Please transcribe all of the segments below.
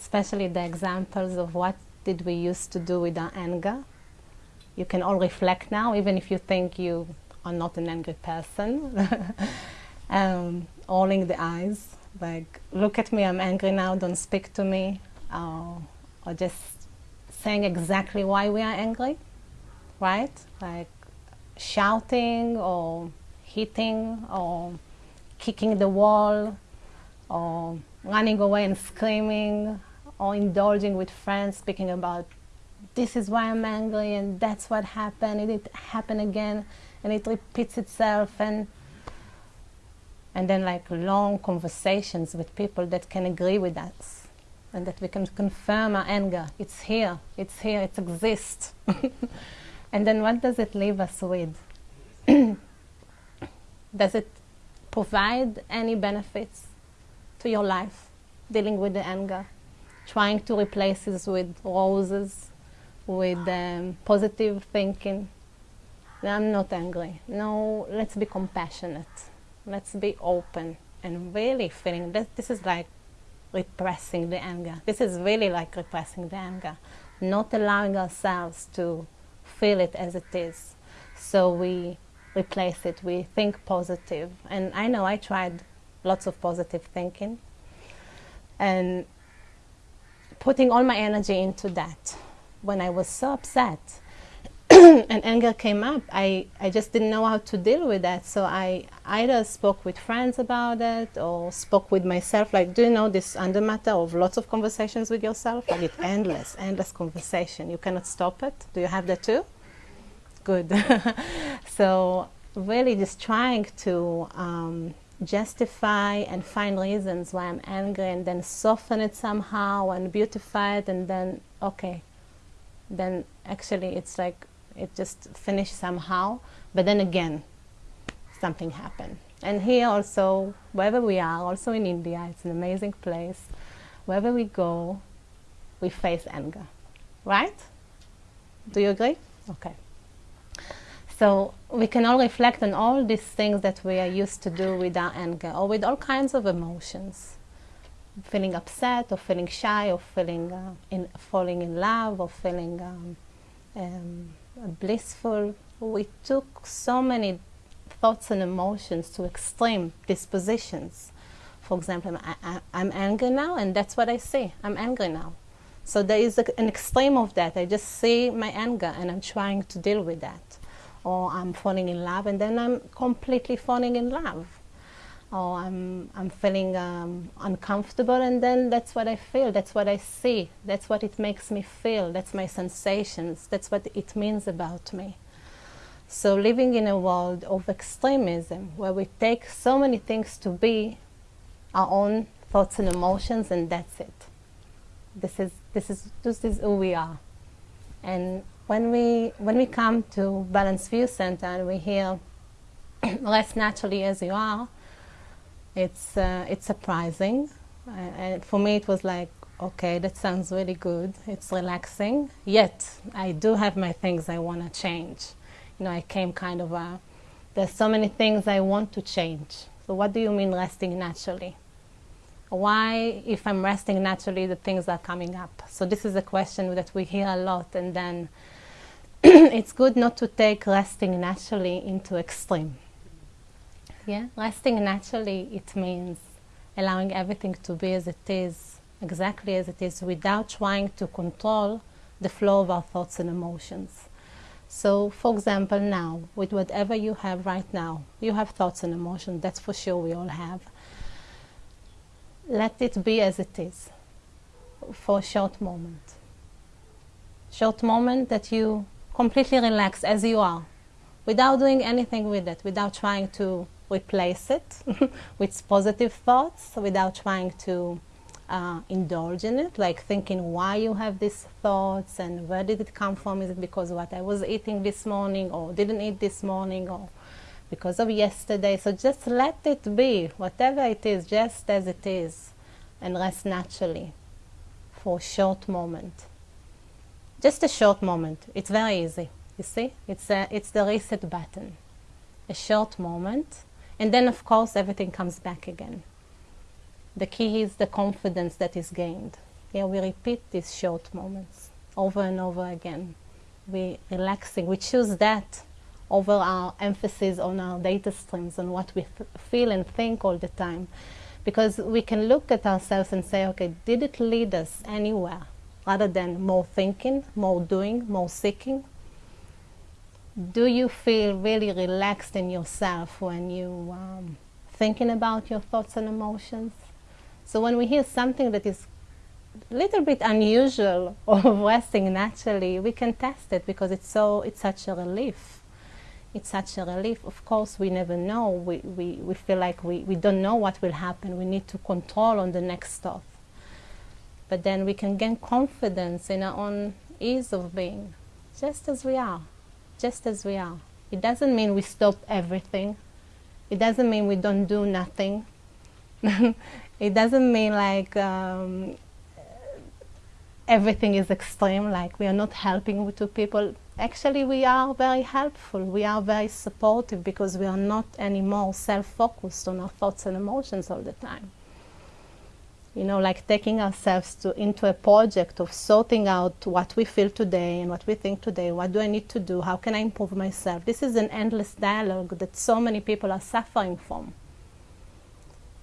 especially the examples of what did we used to do with our anger. You can all reflect now, even if you think you are not an angry person. um, rolling the eyes, like, look at me, I'm angry now, don't speak to me. Uh, or just saying exactly why we are angry, right? Like shouting or hitting or kicking the wall or running away and screaming or indulging with friends speaking about this is why I'm angry and that's what happened and it happened again and it repeats itself and and then like long conversations with people that can agree with us and that we can confirm our anger. It's here. It's here. It exists. And then what does it leave us with? Does it provide any benefits to your life dealing with the anger trying to replace this with roses with um, positive thinking. I'm not angry. No let's be compassionate. Let's be open and really feeling that this is like repressing the anger. This is really like repressing the anger not allowing ourselves to feel it as it is. So we replace it we think positive. and i know i tried lots of positive thinking. And putting all my energy into that when i was so upset and anger came up, I, I just didn't know how to deal with that. So I either spoke with friends about it or spoke with myself. Like, do you know this under matter of lots of conversations with yourself? Like, it's endless, endless conversation. You cannot stop it. Do you have that too? Good. so, really, just trying to um, justify and find reasons why I'm angry and then soften it somehow and beautify it, and then, okay, then actually it's like it just finished somehow. But then again, something happened. And here also, wherever we are, also in India, it's an amazing place. Wherever we go, we face anger, right? Do you agree? Okay. So we can all reflect on all these things that we are used to do with our anger or with all kinds of emotions. Feeling upset or feeling shy or feeling uh, in, falling in love or feeling um, um, blissful. We took so many thoughts and emotions to extreme dispositions. For example, I, am angry now, and that's what I see. I'm angry now. So there is a, an extreme of that. I just see my anger, and I'm trying to deal with that. Or I'm falling in love, and then I'm completely falling in love or I'm, I'm feeling um, uncomfortable and then that's what I feel, that's what I see, that's what it makes me feel, that's my sensations, that's what it means about me. So living in a world of extremism where we take so many things to be our own thoughts and emotions and that's it. This is, this is, this is who we are. And when we, when we come to Balanced View Center and we hear less naturally as you are, it's uh, it's surprising, uh, and for me it was like, okay, that sounds really good. It's relaxing. Yet I do have my things I want to change. You know, I came kind of a. There's so many things I want to change. So what do you mean resting naturally? Why, if I'm resting naturally, the things are coming up? So this is a question that we hear a lot, and then it's good not to take resting naturally into extreme. Yeah, resting naturally, it means allowing everything to be as it is, exactly as it is, without trying to control the flow of our thoughts and emotions. So, for example, now, with whatever you have right now, you have thoughts and emotions, that's for sure we all have. Let it be as it is for a short moment. Short moment that you completely relaxed as you are, without doing anything with it, without trying to replace it with positive thoughts without trying to uh, indulge in it, like thinking why you have these thoughts and where did it come from? Is it because what I was eating this morning or didn't eat this morning or because of yesterday? So just let it be, whatever it is, just as it is, and rest naturally for a short moment. Just a short moment. It's very easy. You see, it's a, it's the reset button. A short moment and then, of course, everything comes back again. The key is the confidence that is gained. Here we repeat these short moments over and over again. We relaxing. We choose that over our emphasis on our data streams, on what we feel and think all the time. Because we can look at ourselves and say, okay, did it lead us anywhere? Rather than more thinking, more doing, more seeking. Do you feel really relaxed in yourself when you um, thinking about your thoughts and emotions? So when we hear something that is a little bit unusual or resting naturally, we can test it because it's so it's such a relief it's such a relief. Of course, we never know. We, we, we feel like we, we don't know what will happen. We need to control on the next stuff. But then we can gain confidence in our own ease of being, just as we are, just as we are. It doesn't mean we stop everything. It doesn't mean we don't do nothing. it doesn't mean like um, everything is extreme, like we are not helping to people actually we are very helpful, we are very supportive because we are not anymore self-focused on our thoughts and emotions all the time. You know, like taking ourselves to, into a project of sorting out what we feel today and what we think today, what do I need to do, how can I improve myself. This is an endless dialogue that so many people are suffering from.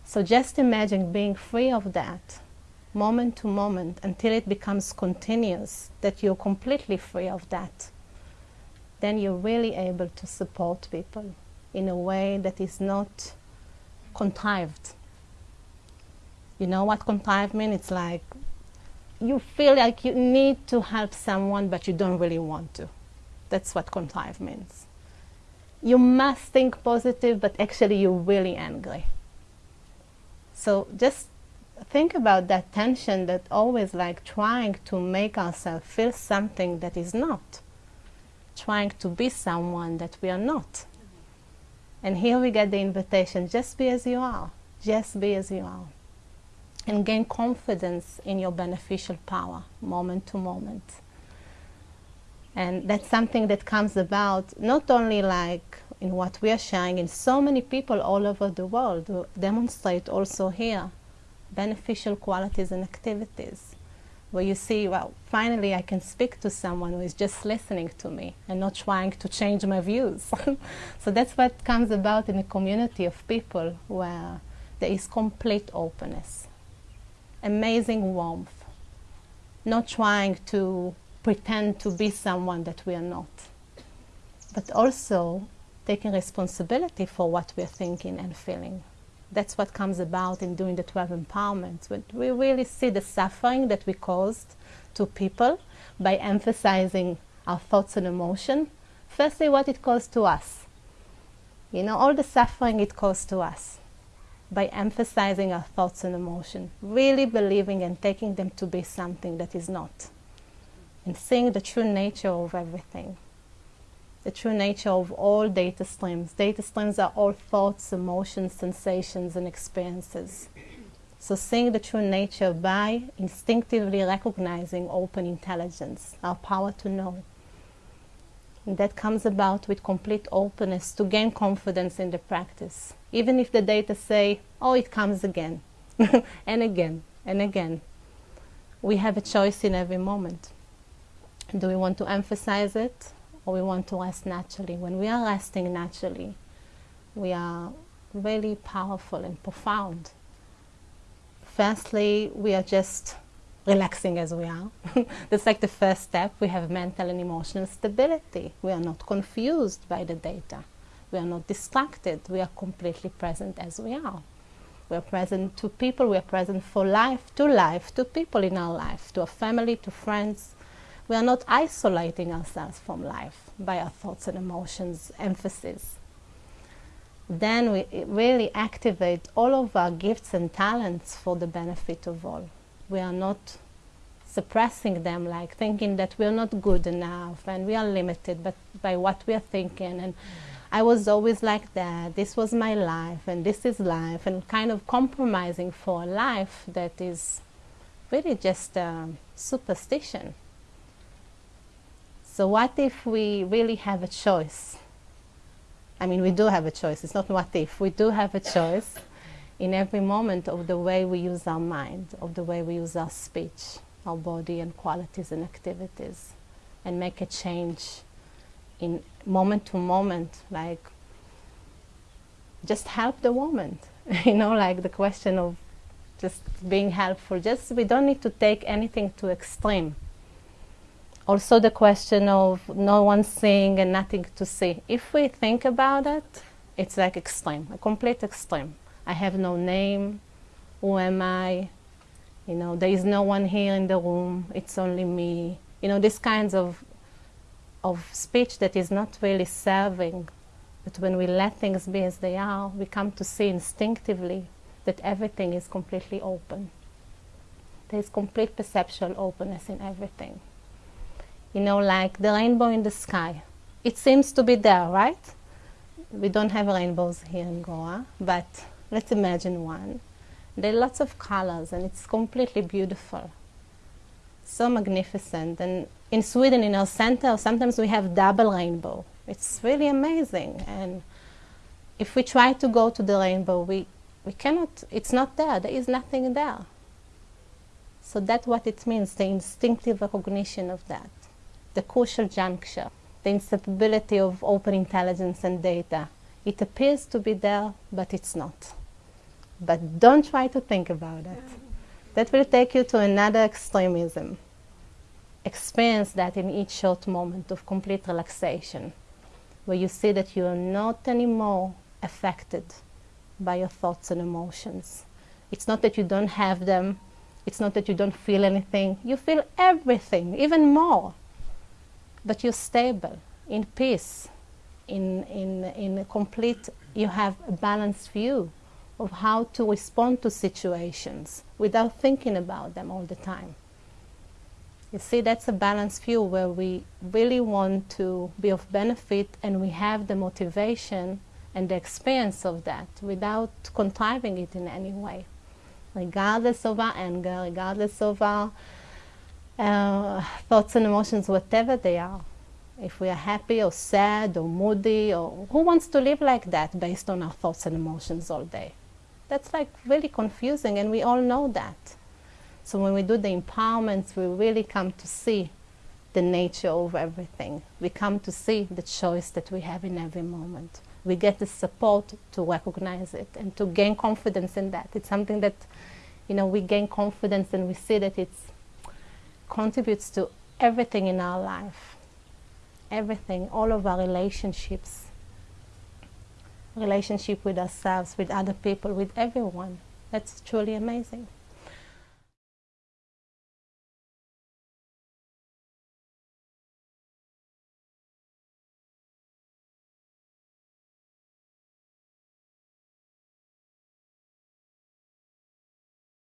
So just imagine being free of that, moment to moment, until it becomes continuous, that you're completely free of that then you're really able to support people in a way that is not contrived. You know what contrived means? It's like you feel like you need to help someone, but you don't really want to. That's what contrived means. You must think positive, but actually you're really angry. So just think about that tension that always like trying to make ourselves feel something that is not trying to be someone that we are not. And here we get the invitation just be as you are, just be as you are. And gain confidence in your beneficial power, moment to moment. And that's something that comes about not only like in what we are sharing, in so many people all over the world who demonstrate also here beneficial qualities and activities where you see, well, finally I can speak to someone who is just listening to me and not trying to change my views. so that's what comes about in a community of people where there is complete openness, amazing warmth, not trying to pretend to be someone that we are not, but also taking responsibility for what we're thinking and feeling that's what comes about in doing the 12 empowerments. When we really see the suffering that we caused to people by emphasizing our thoughts and emotion. Firstly, what it caused to us. You know, all the suffering it caused to us by emphasizing our thoughts and emotion, really believing and taking them to be something that is not, and seeing the true nature of everything the true nature of all data streams. Data streams are all thoughts, emotions, sensations, and experiences. So seeing the true nature by instinctively recognizing open intelligence, our power to know. That comes about with complete openness to gain confidence in the practice. Even if the data say, oh, it comes again, and again, and again. We have a choice in every moment. Do we want to emphasize it or we want to rest naturally. When we are resting naturally, we are really powerful and profound. Firstly, we are just relaxing as we are. That's like the first step. We have mental and emotional stability. We are not confused by the data. We are not distracted. We are completely present as we are. We are present to people. We are present for life, to life, to people in our life, to our family, to friends, we are not isolating ourselves from life by our thoughts and emotions emphasis. Then we really activate all of our gifts and talents for the benefit of all. We are not suppressing them, like thinking that we're not good enough and we are limited but by what we are thinking and I was always like that, this was my life and this is life and kind of compromising for a life that is really just superstition. So what if we really have a choice? I mean, we do have a choice. It's not what if. We do have a choice in every moment of the way we use our mind, of the way we use our speech. our body and qualities and activities and make a change in moment to moment, like just help the moment, you know, like the question of just being helpful. Just we don't need to take anything to extreme. Also, the question of no one seeing and nothing to see. If we think about it, it's like extreme, a complete extreme. I have no name. Who am I? You know, there is no one here in the room. It's only me. You know, these kinds of of speech that is not really serving. But when we let things be as they are, we come to see instinctively that everything is completely open. There is complete perceptual openness in everything. You know, like the rainbow in the sky. It seems to be there, right? We don't have rainbows here in Goa, but let's imagine one. There are lots of colors and it's completely beautiful. So magnificent. And in Sweden, in our center, sometimes we have double rainbow. It's really amazing. And if we try to go to the rainbow, we, we cannot, it's not there. There is nothing there. So that's what it means, the instinctive recognition of that, the crucial juncture, the inseparability of open intelligence and data. It appears to be there, but it's not. But don't try to think about it. That will take you to another extremism experience that in each short moment of complete relaxation, where you see that you are not anymore affected by your thoughts and emotions. It's not that you don't have them, it's not that you don't feel anything, you feel everything, even more. But you're stable, in peace, in, in, in a complete, you have a balanced view of how to respond to situations without thinking about them all the time. You see, that's a balanced view where we really want to be of benefit and we have the motivation and the experience of that without contriving it in any way, regardless of our anger, regardless of our uh, thoughts and emotions, whatever they are. If we are happy or sad or moody, or who wants to live like that based on our thoughts and emotions all day? That's like really confusing, and we all know that. So when we do the empowerments, we really come to see the nature of everything. We come to see the choice that we have in every moment. We get the support to recognize it and to gain confidence in that. It's something that, you know, we gain confidence and we see that it contributes to everything in our life. Everything, all of our relationships, relationship with ourselves, with other people, with everyone. That's truly amazing.